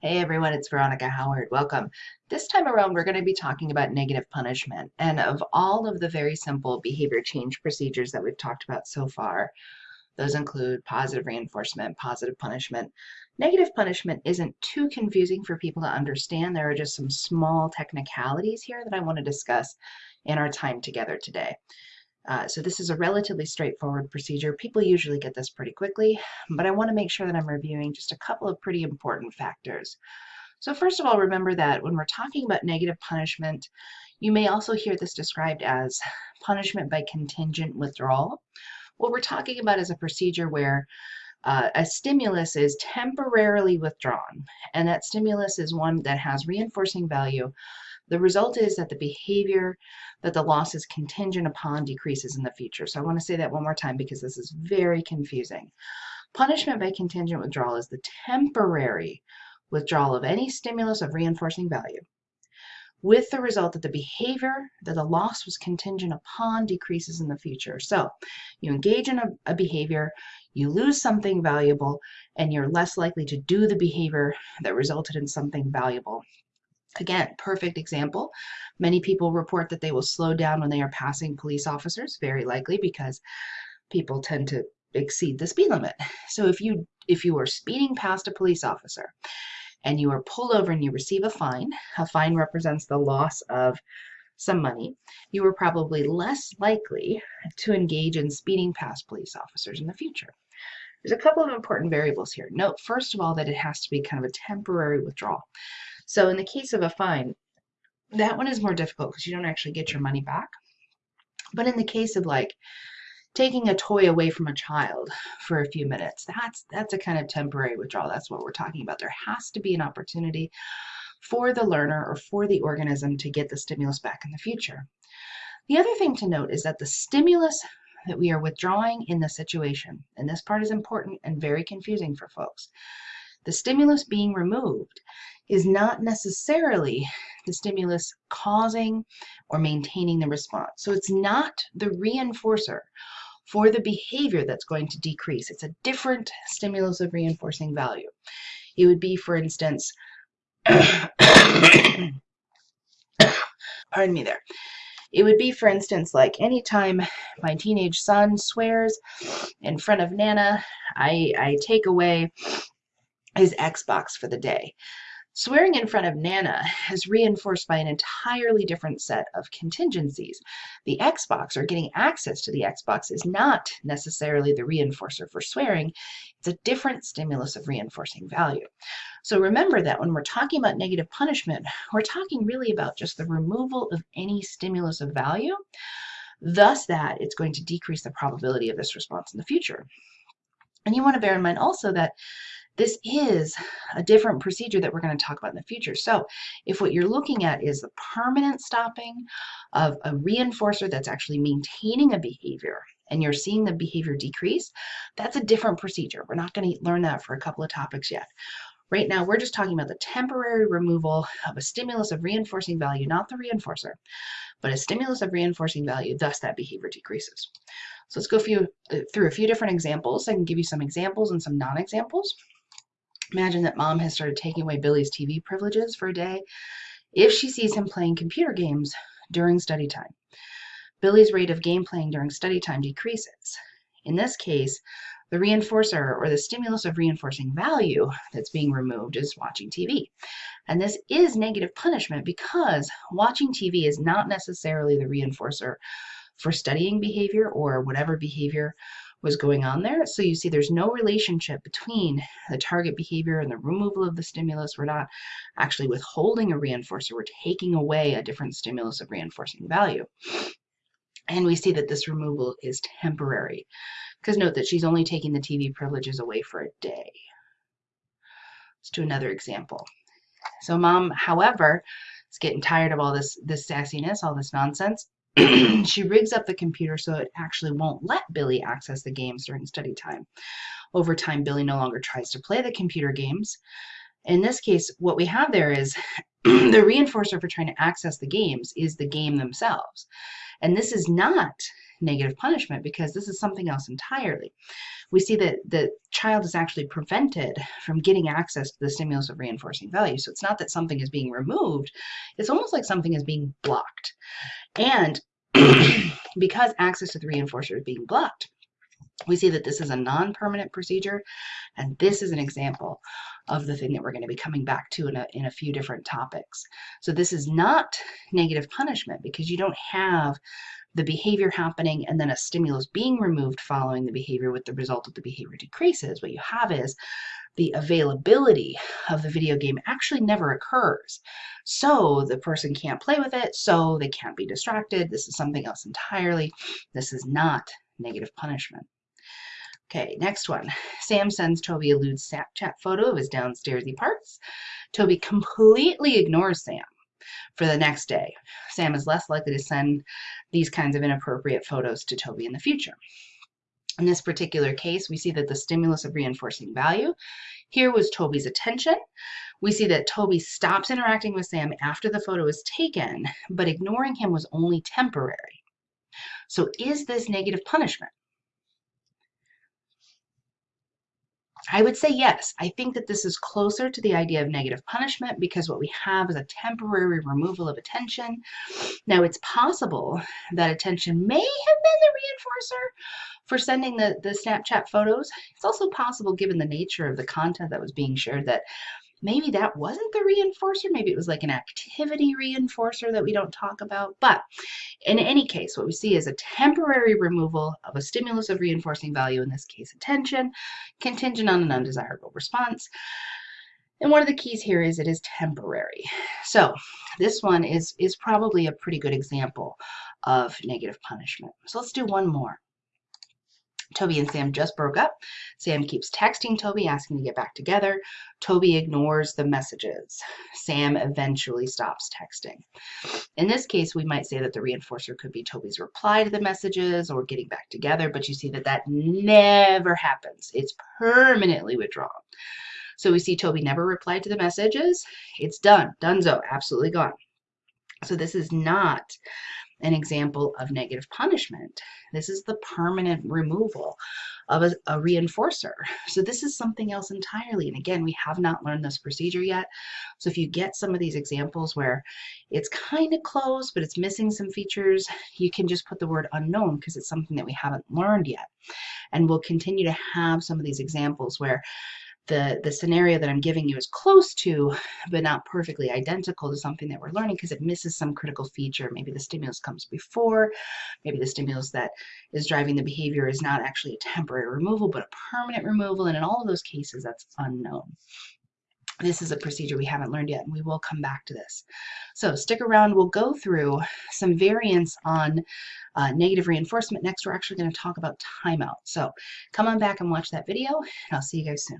Hey everyone, it's Veronica Howard. Welcome. This time around, we're going to be talking about negative punishment. And of all of the very simple behavior change procedures that we've talked about so far, those include positive reinforcement, positive punishment. Negative punishment isn't too confusing for people to understand. There are just some small technicalities here that I want to discuss in our time together today. Uh, so this is a relatively straightforward procedure. People usually get this pretty quickly, but I want to make sure that I'm reviewing just a couple of pretty important factors. So first of all, remember that when we're talking about negative punishment, you may also hear this described as punishment by contingent withdrawal. What we're talking about is a procedure where uh, a stimulus is temporarily withdrawn, and that stimulus is one that has reinforcing value the result is that the behavior that the loss is contingent upon decreases in the future. So I want to say that one more time because this is very confusing. Punishment by contingent withdrawal is the temporary withdrawal of any stimulus of reinforcing value with the result that the behavior that the loss was contingent upon decreases in the future. So you engage in a, a, behavior, you lose something valuable, and you're less likely to do the behavior that resulted in something valuable Again, perfect example. Many people report that they will slow down when they are passing police officers, very likely because people tend to exceed the speed limit. So if you if you are speeding past a police officer and you are pulled over and you receive a fine, a fine represents the loss of some money, you are probably less likely to engage in speeding past police officers in the future. There's a couple of important variables here. Note, first of all, that it has to be kind of a temporary withdrawal. So in the case of a fine, that one is more difficult because you don't actually get your money back. But in the case of like taking a toy away from a child for a few minutes, that's that's a kind of temporary withdrawal. That's what we're talking about. There has to be an opportunity for the learner or for the organism to get the stimulus back in the future. The other thing to note is that the stimulus that we are withdrawing in the situation, and this part is important and very confusing for folks, the stimulus being removed is not necessarily the stimulus causing or maintaining the response. So it's not the reinforcer for the behavior that's going to decrease. It's a different stimulus of reinforcing value. It would be, for instance, pardon me there. It would be, for instance, like anytime my teenage son swears in front of Nana, I, I take away his Xbox for the day. Swearing in front of Nana is reinforced by an entirely different set of contingencies. The Xbox, or getting access to the Xbox, is not necessarily the reinforcer for swearing. It's a different stimulus of reinforcing value. So remember that when we're talking about negative punishment, we're talking really about just the removal of any stimulus of value, thus that it's going to decrease the probability of this response in the future. And you want to bear in mind also that this is a different procedure that we're going to talk about in the future. So if what you're looking at is the permanent stopping of a reinforcer that's actually maintaining a behavior and you're seeing the behavior decrease, that's a different procedure. We're not going to learn that for a couple of topics yet. Right now, we're just talking about the temporary removal of a stimulus of reinforcing value, not the reinforcer, but a stimulus of reinforcing value, thus that behavior decreases. So let's go uh, through a few different examples. I can give you some examples and some non-examples. Imagine that mom has started taking away Billy's TV privileges for a day if she sees him playing computer games during study time. Billy's rate of game playing during study time decreases. In this case, the reinforcer or the stimulus of reinforcing value that's being removed is watching TV. And this is negative punishment because watching TV is not necessarily the reinforcer for studying behavior or whatever behavior was going on there. So you see there's no relationship between the target behavior and the removal of the stimulus. We're not actually withholding a reinforcer. We're taking away a different stimulus of reinforcing value. And we see that this removal is temporary. Because note that she's only taking the TV privileges away for a day. Let's do another example. So mom, however, is getting tired of all this, this sassiness, all this nonsense. she rigs up the computer so it actually won't let Billy access the games during study time. Over time, Billy no longer tries to play the computer games. In this case, what we have there is the reinforcer for trying to access the games is the game themselves. And this is not negative punishment because this is something else entirely. We see that the child is actually prevented from getting access to the stimulus of reinforcing value. So it's not that something is being removed, it's almost like something is being blocked. And because access to the reinforcer is being blocked, we see that this is a non-permanent procedure, and this is an example of the thing that we're going to be coming back to in a, in a few different topics. So this is not negative punishment because you don't have the behavior happening and then a stimulus being removed following the behavior with the result that the behavior decreases. What you have is the availability of the video game actually never occurs. So the person can't play with it, so they can't be distracted. This is something else entirely. This is not negative punishment. Okay, next one. Sam sends Toby a lewd Snapchat photo of his downstairsy parts. Toby completely ignores Sam for the next day. Sam is less likely to send these kinds of inappropriate photos to Toby in the future. In this particular case, we see that the stimulus of reinforcing value here was Toby's attention. We see that Toby stops interacting with Sam after the photo is taken, but ignoring him was only temporary. So is this negative punishment? I would say yes. I think that this is closer to the idea of negative punishment because what we have is a temporary removal of attention. Now, it's possible that attention may have been the reinforcer for sending the, the Snapchat photos. It's also possible, given the nature of the content that was being shared, that maybe that wasn't the reinforcer. Maybe it was like an activity reinforcer that we don't talk about. But in any case, what we see is a temporary removal of a stimulus of reinforcing value, in this case attention, contingent on an undesirable response. And one of the keys here is it is temporary. So this one is, is probably a pretty good example of negative punishment. So let's do one more. Toby and Sam just broke up. Sam keeps texting Toby, asking to get back together. Toby ignores the messages. Sam eventually stops texting. In this case, we might say that the reinforcer could be Toby's reply to the messages or getting back together, but you see that that never happens. It's permanently withdrawn. So we see Toby never replied to the messages. It's done. Donezo. Absolutely gone. So this is not an example of negative punishment. This is the permanent removal of a, a, reinforcer. So this is something else entirely. And again, we have not learned this procedure yet. So if you get some of these examples where it's kind of close, but it's missing some features, you can just put the word unknown because it's something that we haven't learned yet. And we'll continue to have some of these examples where the, the scenario that I'm giving you is close to, but not perfectly identical to something that we're learning because it misses some critical feature. Maybe the stimulus comes before, maybe the stimulus that is driving the behavior is not actually a temporary removal, but a permanent removal. And in all of those cases, that's unknown. This is a procedure we haven't learned yet, and we will come back to this. So stick around. We'll go through some variants on uh, negative reinforcement. Next, we're actually going to talk about timeout. So come on back and watch that video, and I'll see you guys soon.